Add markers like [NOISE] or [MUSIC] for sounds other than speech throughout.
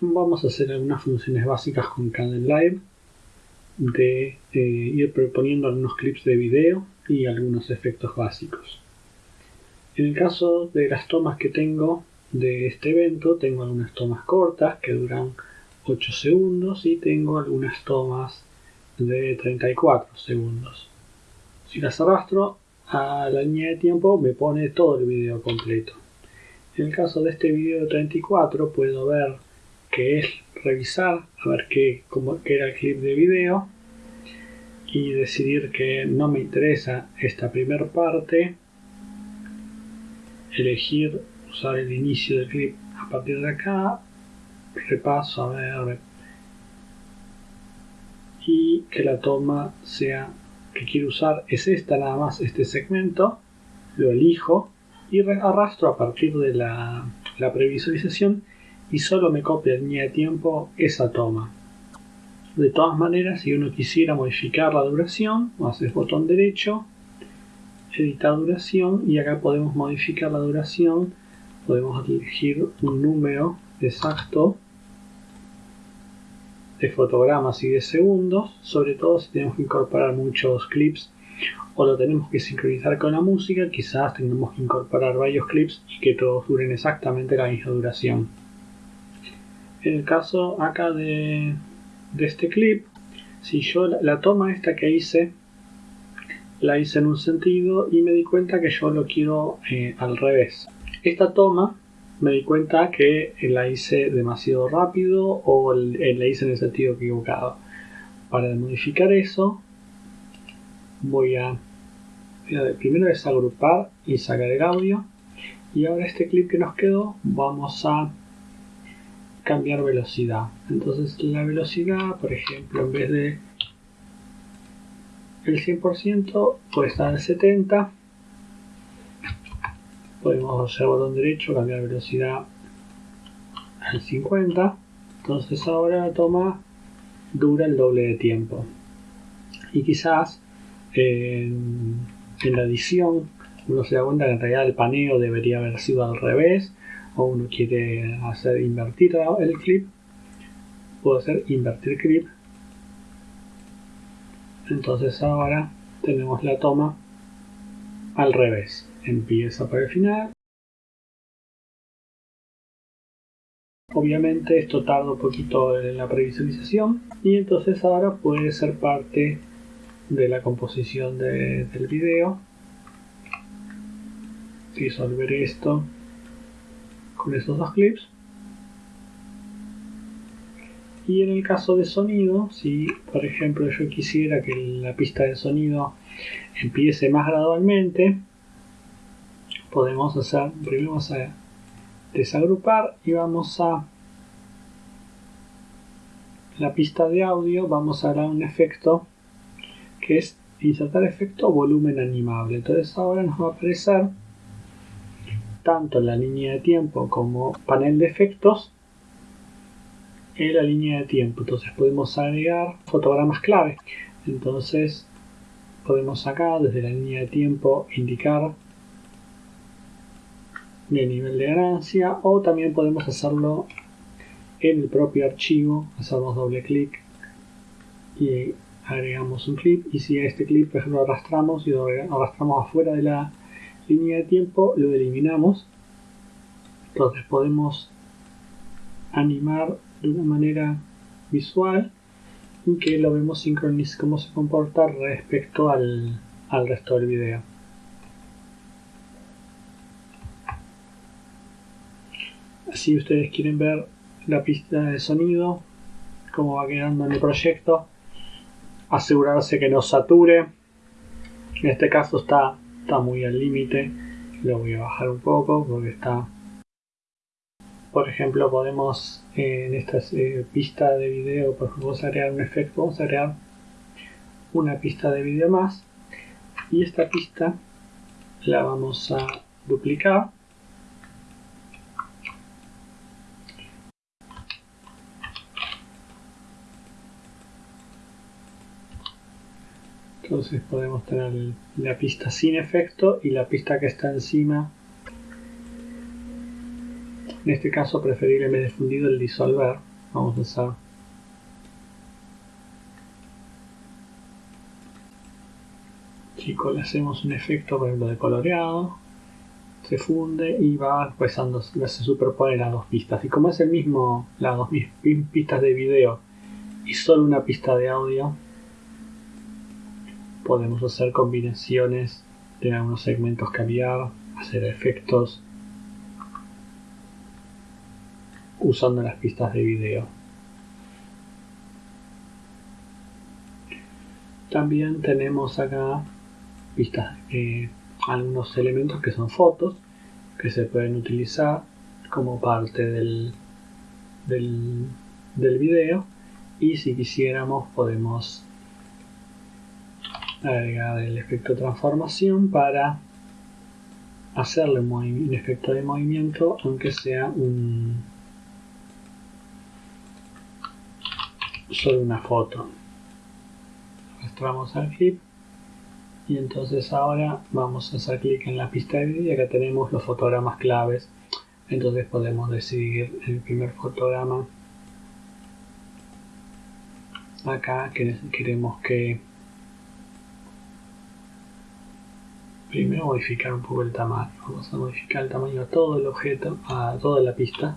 vamos a hacer algunas funciones básicas con Live de eh, ir proponiendo algunos clips de video y algunos efectos básicos. En el caso de las tomas que tengo de este evento, tengo algunas tomas cortas que duran 8 segundos y tengo algunas tomas de 34 segundos. Si las arrastro a la línea de tiempo me pone todo el video completo. En el caso de este video de 34 puedo ver que es revisar a ver qué, qué era el clip de video y decidir que no me interesa esta primera parte elegir usar el inicio del clip a partir de acá repaso a ver y que la toma sea que quiero usar es esta nada más este segmento lo elijo y arrastro a partir de la, la previsualización y solo me copia en línea de tiempo esa toma. De todas maneras, si uno quisiera modificar la duración, haces botón derecho, editar duración y acá podemos modificar la duración, podemos elegir un número exacto de fotogramas y de segundos, sobre todo si tenemos que incorporar muchos clips o lo tenemos que sincronizar con la música, quizás tengamos que incorporar varios clips y que todos duren exactamente la misma duración. El caso acá de, este clip, si yo la, toma esta que hice, la hice en un sentido y me di cuenta que yo lo quiero eh, al revés. Esta toma me di cuenta que la hice demasiado rápido o eh, la hice en el sentido equivocado. Para modificar eso, voy a, primero desagrupar y sacar el audio. Y ahora este clip que nos quedó, vamos a cambiar velocidad. Entonces la velocidad, por ejemplo, en vez de el 100% puede estar en 70. Podemos hacer botón derecho, cambiar velocidad al 50. Entonces ahora la toma dura el doble de tiempo. Y quizás en, la edición uno se da cuenta que en realidad el paneo debería haber sido al revés o uno quiere hacer invertir el clip, puedo hacer invertir clip. Entonces ahora tenemos la toma al revés. Empieza por el final. Obviamente esto tarda un poquito en la previsualización y entonces ahora puede ser parte de la composición del video. Disolver esto con estos dos clips. Y en el caso de sonido si por ejemplo yo quisiera que la pista de sonido empiece más gradualmente podemos hacer primero vamos a desagrupar y vamos a la pista de audio vamos a dar un efecto que es insertar efecto volumen animable. Entonces ahora nos va a aparecer tanto la línea de tiempo como panel de efectos en la línea de tiempo. Entonces podemos agregar fotogramas clave. Entonces podemos acá desde la línea de tiempo indicar el nivel de ganancia o también podemos hacerlo en el propio archivo. Hacemos doble clic y agregamos un clip y si a este clip por ejemplo arrastramos y lo arrastramos afuera de la línea de tiempo lo eliminamos. Entonces podemos animar de una manera visual y que lo vemos sincronizar cómo se comporta respecto al, al resto del video. Si ustedes quieren ver la pista de sonido cómo va quedando en el proyecto asegurarse que no sature. En este caso está está muy al límite lo voy a bajar un poco porque está por ejemplo podemos en esta eh, pista de video por ejemplo vamos a agregar un efecto vamos a agregar una pista de video más y esta pista la vamos a duplicar entonces podemos tener la pista sin efecto y la pista que está encima En este caso preferible en vez de fundido el disolver. Vamos a usar Chicos, le hacemos un efecto por ejemplo de coloreado se funde y va pasando, se superpone las dos pistas. Y como es el mismo, las dos pistas de video y solo una pista de audio, podemos hacer combinaciones de algunos segmentos cambiar, hacer efectos usando las pistas de video. También tenemos acá pistas eh, algunos elementos que son fotos que se pueden utilizar como parte del, del, del video y si quisiéramos podemos agregar el efecto transformación para hacerle un, efecto de movimiento aunque sea un solo una foto. Arrastramos al clip y entonces ahora vamos a hacer clic en la pista de vídeo y acá tenemos los fotogramas claves. Entonces podemos decidir el primer fotograma acá que queremos que primero modificar un poco el tamaño. Vamos a modificar el tamaño a todo el objeto a toda la pista.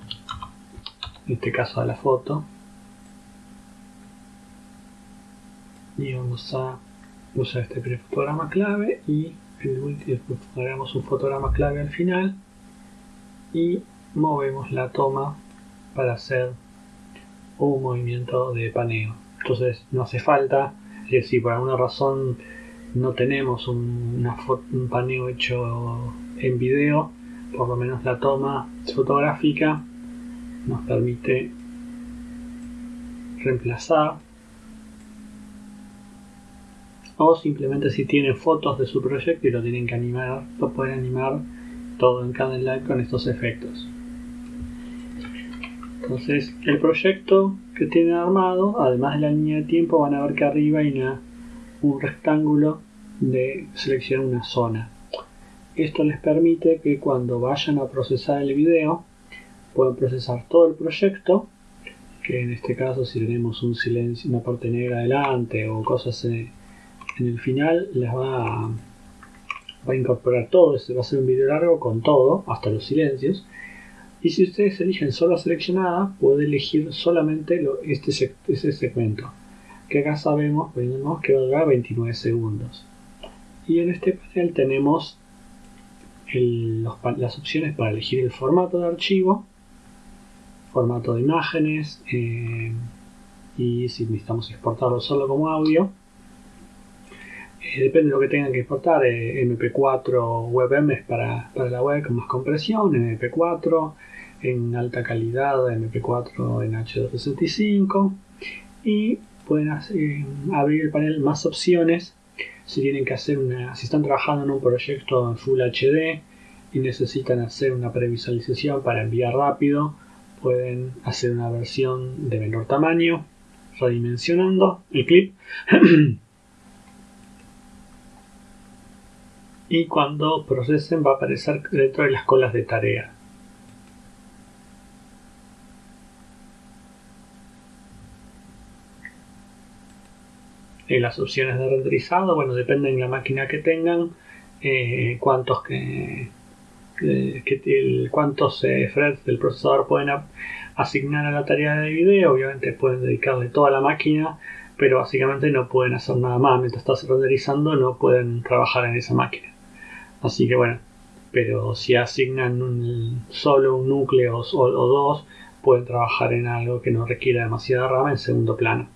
En este caso a la foto. Y vamos a usar este primer fotograma clave y el último agregamos un fotograma clave al final. Y movemos la toma para hacer un movimiento de paneo. Entonces no hace falta es si por alguna razón no tenemos un, un paneo hecho en video por lo menos la toma fotográfica nos permite reemplazar o simplemente si tienen fotos de su proyecto y lo tienen que animar, lo pueden animar todo en cada enlace con estos efectos. Entonces, el proyecto que tienen armado, además de la línea de tiempo, van a ver que arriba hay un rectángulo de seleccionar una zona. Esto les permite que cuando vayan a procesar el video, puedan procesar todo el proyecto, que en este caso si tenemos un silencio, una parte negra adelante o cosas en el final les va a, incorporar todo, este va a ser un video largo con todo, hasta los silencios. Y si ustedes eligen solo seleccionada, puede elegir solamente este, ese segmento, que acá sabemos, que va a durar 29 segundos. Y en este panel tenemos las opciones para elegir el formato de archivo, formato de imágenes, eh, y si necesitamos exportarlo solo como audio, eh, depende de lo que tengan que exportar, eh, MP4 WebM para, para la web con más compresión, MP4 en alta calidad, MP4 en H265 y pueden abrir el panel más opciones si tienen que hacer una, si están trabajando en un proyecto en Full HD y necesitan hacer una previsualización para enviar rápido, pueden hacer una versión de menor tamaño, redimensionando el clip [CLEARS THROAT] y cuando procesen va a aparecer dentro de las colas de tarea. Y las opciones de renderizado, bueno, dependen de la máquina que tengan, eh, cuántos que, cuántos eh, threads del procesador pueden asignar a la tarea de video. Obviamente pueden dedicarle toda la máquina, pero básicamente no pueden hacer nada más. Mientras estás renderizando no pueden trabajar en esa máquina. Así que bueno, pero si asignan solo un núcleo o, o dos, pueden trabajar en algo que no requiera demasiada RAM en segundo plano.